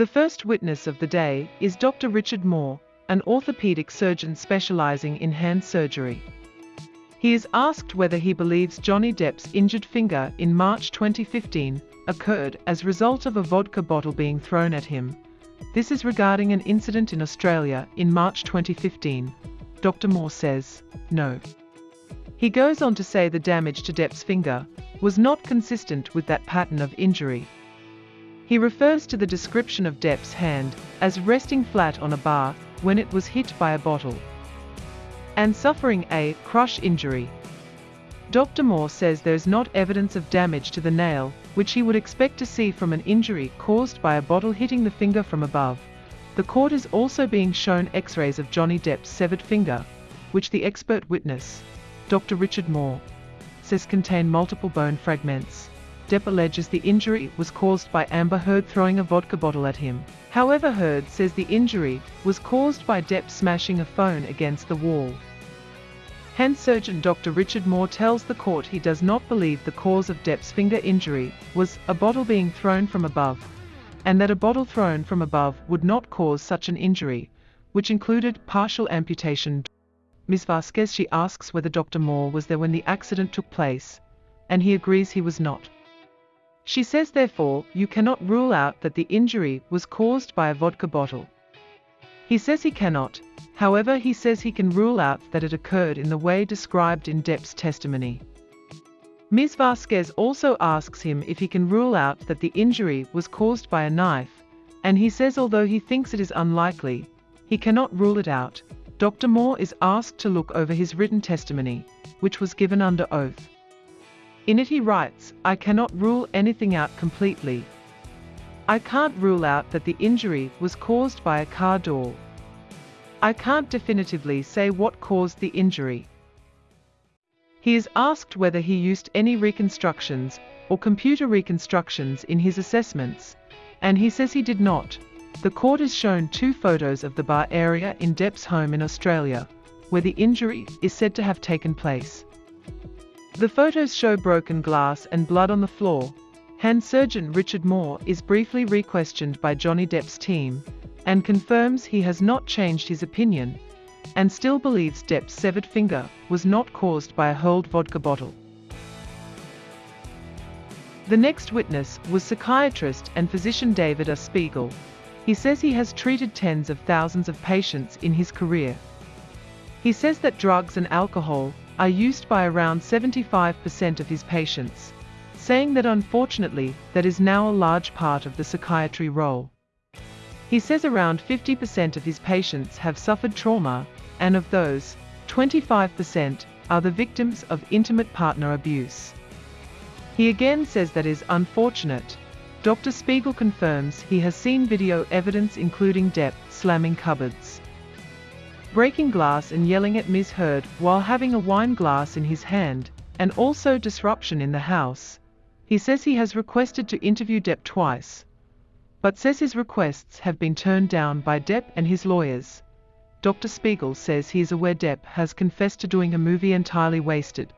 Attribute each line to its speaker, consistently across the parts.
Speaker 1: The first witness of the day is Dr. Richard Moore, an orthopedic surgeon specializing in hand surgery. He is asked whether he believes Johnny Depp's injured finger in March 2015 occurred as a result of a vodka bottle being thrown at him. This is regarding an incident in Australia in March 2015. Dr. Moore says, no. He goes on to say the damage to Depp's finger was not consistent with that pattern of injury. He refers to the description of Depp's hand as resting flat on a bar when it was hit by a bottle and suffering a crush injury. Dr. Moore says there is not evidence of damage to the nail, which he would expect to see from an injury caused by a bottle hitting the finger from above. The court is also being shown x-rays of Johnny Depp's severed finger, which the expert witness, Dr. Richard Moore, says contain multiple bone fragments. Depp alleges the injury was caused by Amber Heard throwing a vodka bottle at him. However Heard says the injury was caused by Depp smashing a phone against the wall. Hand surgeon Dr. Richard Moore tells the court he does not believe the cause of Depp's finger injury was a bottle being thrown from above, and that a bottle thrown from above would not cause such an injury, which included partial amputation. Ms. Vasquez she asks whether Dr. Moore was there when the accident took place, and he agrees he was not. She says therefore, you cannot rule out that the injury was caused by a vodka bottle. He says he cannot, however he says he can rule out that it occurred in the way described in Depp's testimony. Ms. Vasquez also asks him if he can rule out that the injury was caused by a knife, and he says although he thinks it is unlikely, he cannot rule it out. Dr. Moore is asked to look over his written testimony, which was given under oath. In it he writes, I cannot rule anything out completely, I can't rule out that the injury was caused by a car door. I can't definitively say what caused the injury. He is asked whether he used any reconstructions or computer reconstructions in his assessments, and he says he did not. The court has shown two photos of the bar area in Depp's home in Australia, where the injury is said to have taken place. The photos show broken glass and blood on the floor, Hand surgeon Richard Moore is briefly re-questioned by Johnny Depp's team and confirms he has not changed his opinion and still believes Depp's severed finger was not caused by a hurled vodka bottle. The next witness was psychiatrist and physician David S. Spiegel. He says he has treated tens of thousands of patients in his career. He says that drugs and alcohol are used by around 75% of his patients saying that unfortunately, that is now a large part of the psychiatry role. He says around 50% of his patients have suffered trauma, and of those, 25% are the victims of intimate partner abuse. He again says that is unfortunate. Dr. Spiegel confirms he has seen video evidence including Depp slamming cupboards, breaking glass and yelling at Ms. Heard while having a wine glass in his hand, and also disruption in the house, he says he has requested to interview Depp twice, but says his requests have been turned down by Depp and his lawyers. Dr. Spiegel says he is aware Depp has confessed to doing a movie entirely wasted.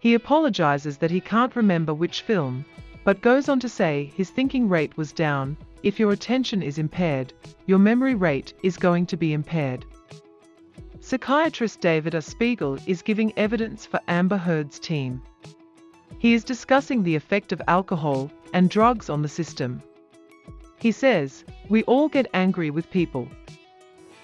Speaker 1: He apologizes that he can't remember which film, but goes on to say his thinking rate was down. If your attention is impaired, your memory rate is going to be impaired. Psychiatrist David S. Spiegel is giving evidence for Amber Heard's team. He is discussing the effect of alcohol and drugs on the system. He says, we all get angry with people.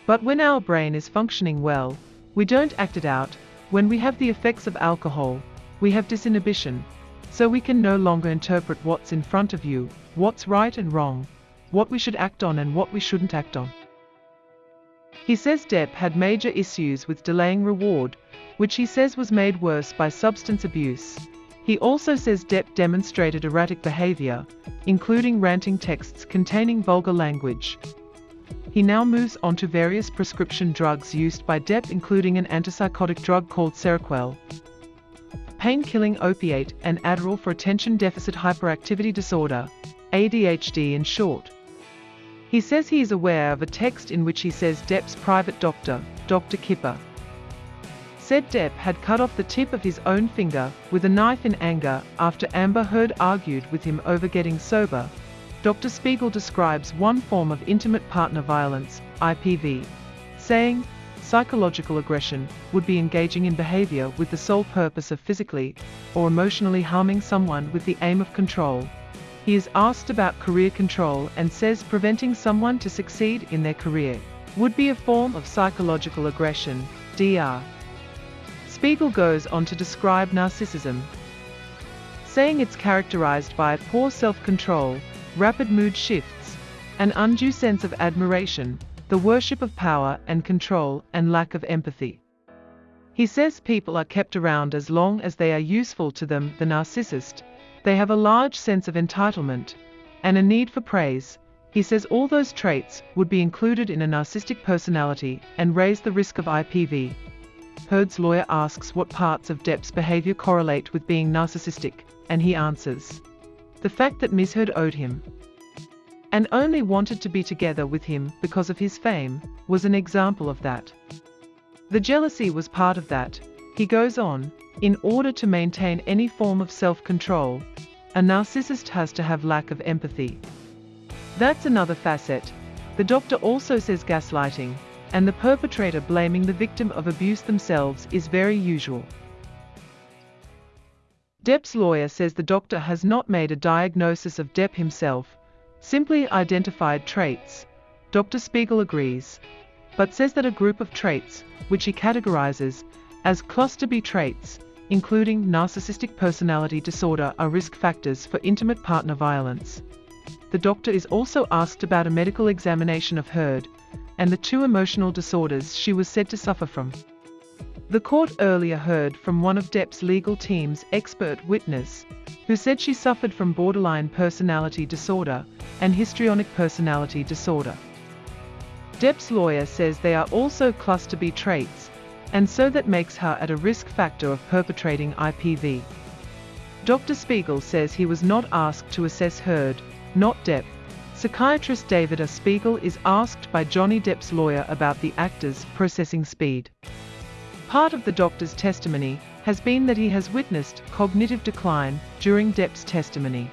Speaker 1: But when our brain is functioning well, we don't act it out. When we have the effects of alcohol, we have disinhibition, so we can no longer interpret what's in front of you, what's right and wrong, what we should act on and what we shouldn't act on. He says Depp had major issues with delaying reward, which he says was made worse by substance abuse. He also says Depp demonstrated erratic behavior, including ranting texts containing vulgar language. He now moves on to various prescription drugs used by Depp including an antipsychotic drug called Seroquel, pain-killing opiate and Adderall for attention deficit hyperactivity disorder, ADHD in short. He says he is aware of a text in which he says Depp's private doctor, Dr. Kipper, said Depp had cut off the tip of his own finger with a knife in anger after Amber Heard argued with him over getting sober. Dr. Spiegel describes one form of intimate partner violence, IPV, saying, psychological aggression would be engaging in behavior with the sole purpose of physically or emotionally harming someone with the aim of control. He is asked about career control and says preventing someone to succeed in their career would be a form of psychological aggression, DR. Spiegel goes on to describe narcissism, saying it's characterized by poor self-control, rapid mood shifts, an undue sense of admiration, the worship of power and control, and lack of empathy. He says people are kept around as long as they are useful to them, the narcissist. They have a large sense of entitlement and a need for praise. He says all those traits would be included in a narcissistic personality and raise the risk of IPV. Heard's lawyer asks what parts of Depp's behavior correlate with being narcissistic, and he answers. The fact that Ms. Heard owed him and only wanted to be together with him because of his fame was an example of that. The jealousy was part of that. He goes on, in order to maintain any form of self-control, a narcissist has to have lack of empathy. That's another facet. The doctor also says gaslighting, and the perpetrator blaming the victim of abuse themselves is very usual. Depp's lawyer says the doctor has not made a diagnosis of Depp himself, simply identified traits. Dr. Spiegel agrees, but says that a group of traits, which he categorizes as cluster B traits, including narcissistic personality disorder, are risk factors for intimate partner violence. The doctor is also asked about a medical examination of Heard and the two emotional disorders she was said to suffer from. The court earlier heard from one of Depp's legal team's expert witness, who said she suffered from borderline personality disorder and histrionic personality disorder. Depp's lawyer says they are also cluster B traits, and so that makes her at a risk factor of perpetrating IPV. Dr. Spiegel says he was not asked to assess Heard, not Depp. Psychiatrist David A. Spiegel is asked by Johnny Depp's lawyer about the actor's processing speed. Part of the doctor's testimony has been that he has witnessed cognitive decline during Depp's testimony.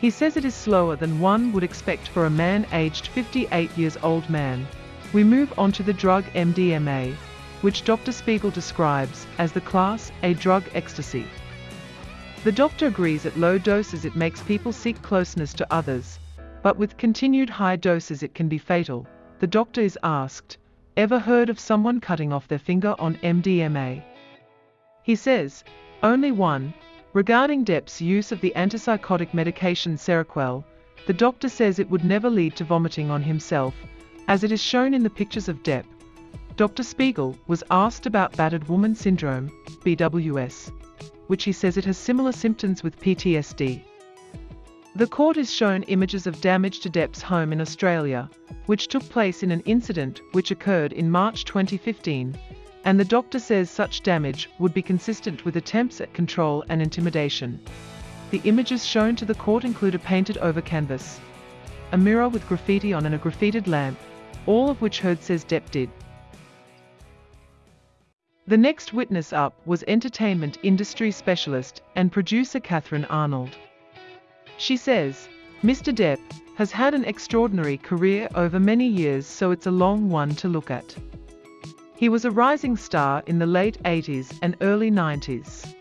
Speaker 1: He says it is slower than one would expect for a man aged 58 years old man. We move on to the drug MDMA, which Dr. Spiegel describes as the class A drug ecstasy. The doctor agrees at low doses it makes people seek closeness to others, but with continued high doses it can be fatal. The doctor is asked, Ever heard of someone cutting off their finger on MDMA? He says, only one. Regarding Depp's use of the antipsychotic medication Seroquel, the doctor says it would never lead to vomiting on himself, as it is shown in the pictures of Depp. Dr. Spiegel was asked about battered woman syndrome, BWS, which he says it has similar symptoms with PTSD. The court is shown images of damage to Depp's home in Australia, which took place in an incident which occurred in March 2015, and the doctor says such damage would be consistent with attempts at control and intimidation. The images shown to the court include a painted over canvas, a mirror with graffiti on and a graffitied lamp, all of which Heard says Depp did. The next witness up was entertainment industry specialist and producer Kathryn Arnold. She says, Mr. Depp has had an extraordinary career over many years so it's a long one to look at. He was a rising star in the late 80s and early 90s.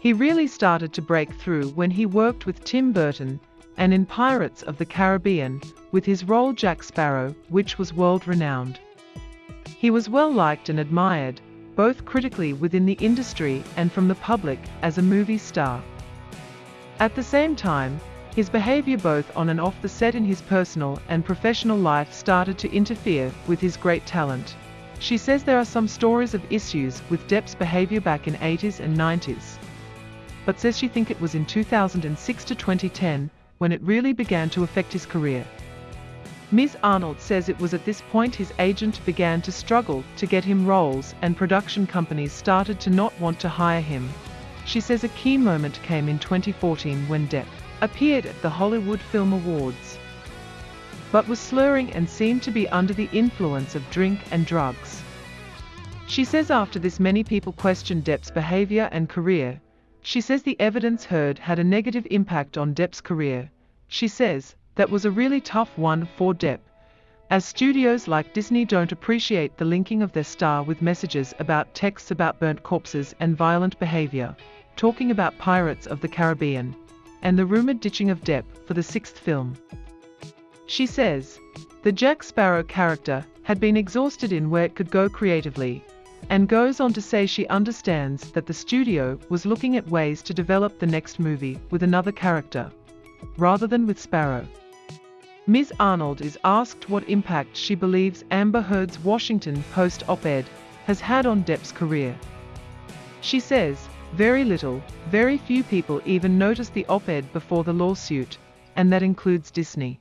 Speaker 1: He really started to break through when he worked with Tim Burton and in Pirates of the Caribbean with his role Jack Sparrow, which was world-renowned. He was well liked and admired, both critically within the industry and from the public as a movie star. At the same time, his behavior both on and off the set in his personal and professional life started to interfere with his great talent. She says there are some stories of issues with Depp's behavior back in 80s and 90s. But says she think it was in 2006 to 2010 when it really began to affect his career. Ms. Arnold says it was at this point his agent began to struggle to get him roles and production companies started to not want to hire him she says a key moment came in 2014 when Depp appeared at the Hollywood Film Awards, but was slurring and seemed to be under the influence of drink and drugs. She says after this many people questioned Depp's behavior and career. She says the evidence heard had a negative impact on Depp's career. She says, that was a really tough one for Depp, as studios like Disney don't appreciate the linking of their star with messages about texts about burnt corpses and violent behavior, talking about Pirates of the Caribbean, and the rumored ditching of Depp for the sixth film. She says, the Jack Sparrow character had been exhausted in where it could go creatively, and goes on to say she understands that the studio was looking at ways to develop the next movie with another character, rather than with Sparrow. Ms. Arnold is asked what impact she believes Amber Heard's Washington Post op-ed has had on Depp's career. She says, very little, very few people even noticed the op-ed before the lawsuit, and that includes Disney.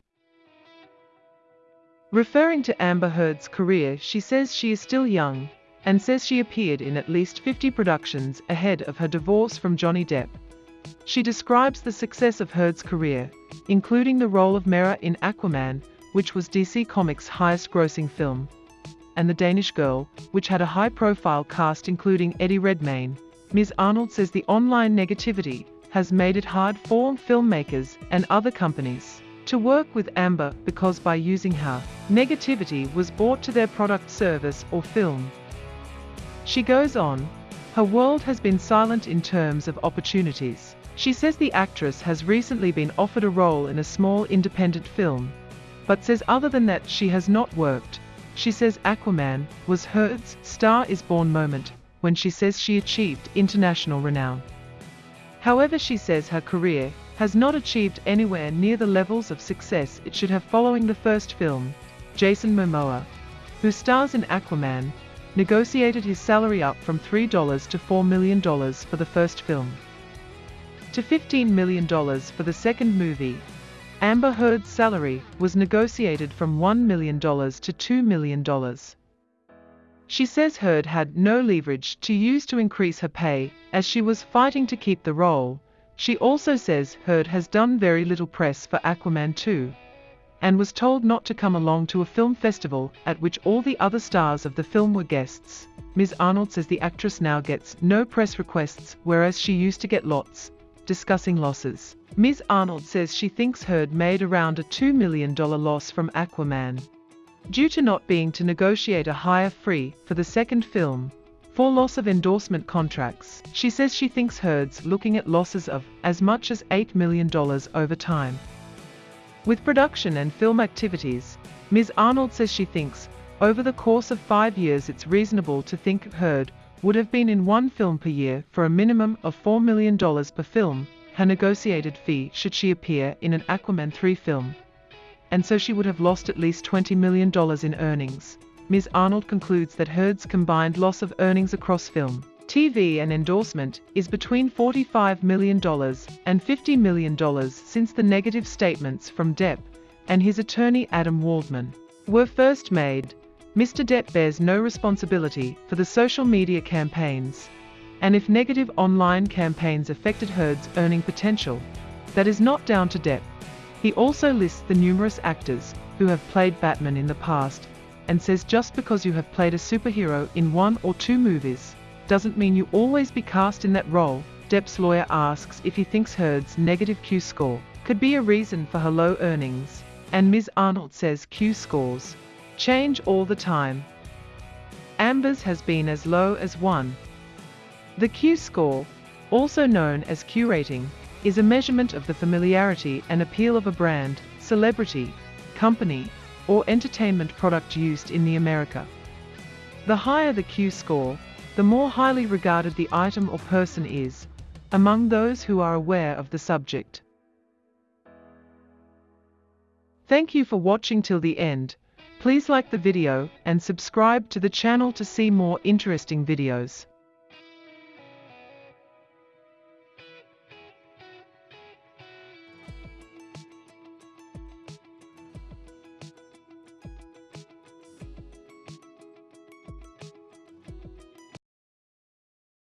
Speaker 1: Referring to Amber Heard's career, she says she is still young, and says she appeared in at least 50 productions ahead of her divorce from Johnny Depp. She describes the success of Heard's career, including the role of Mera in Aquaman, which was DC Comics' highest grossing film, and The Danish Girl, which had a high-profile cast including Eddie Redmayne. Ms. Arnold says the online negativity has made it hard for filmmakers and other companies to work with Amber because by using her, negativity was brought to their product service or film. She goes on, her world has been silent in terms of opportunities. She says the actress has recently been offered a role in a small independent film, but says other than that she has not worked. She says Aquaman was Heard's Star is Born moment when she says she achieved international renown. However she says her career has not achieved anywhere near the levels of success it should have following the first film. Jason Momoa, who stars in Aquaman, negotiated his salary up from $3 to $4 million for the first film to $15 million for the second movie. Amber Heard's salary was negotiated from $1 million to $2 million. She says Heard had no leverage to use to increase her pay, as she was fighting to keep the role. She also says Heard has done very little press for Aquaman 2, and was told not to come along to a film festival at which all the other stars of the film were guests. Ms. Arnold says the actress now gets no press requests, whereas she used to get lots discussing losses. Ms. Arnold says she thinks Heard made around a $2 million loss from Aquaman. Due to not being to negotiate a higher free for the second film, for loss of endorsement contracts, she says she thinks Heard's looking at losses of as much as $8 million over time. With production and film activities, Ms. Arnold says she thinks, over the course of five years it's reasonable to think Heard would have been in one film per year for a minimum of $4 million per film, her negotiated fee should she appear in an Aquaman 3 film. And so she would have lost at least $20 million in earnings. Ms. Arnold concludes that Heard's combined loss of earnings across film, TV and endorsement is between $45 million and $50 million since the negative statements from Depp and his attorney Adam Waldman were first made. Mr. Depp bears no responsibility for the social media campaigns, and if negative online campaigns affected Heard's earning potential, that is not down to Depp. He also lists the numerous actors who have played Batman in the past, and says just because you have played a superhero in one or two movies, doesn't mean you always be cast in that role. Depp's lawyer asks if he thinks Heard's negative Q score could be a reason for her low earnings, and Ms. Arnold says Q scores change all the time. Amber's has been as low as 1. The Q score, also known as Q rating, is a measurement of the familiarity and appeal of a brand, celebrity, company, or entertainment product used in the America. The higher the Q score, the more highly regarded the item or person is, among those who are aware of the subject. Thank you for watching till the end. Please like the video and subscribe to the channel to see more interesting videos.